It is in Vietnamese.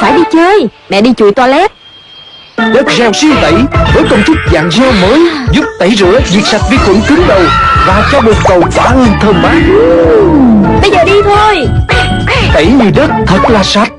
phải đi chơi. Mẹ đi chùi toilet. Đất gel siêu tẩy với công thức dạng gel mới giúp tẩy rửa diệt sạch vi khuẩn cứng đầu và cho bồn cầu tỏa hương thơm mát. Bây giờ đi thôi. Tẩy như đất thật là sạch.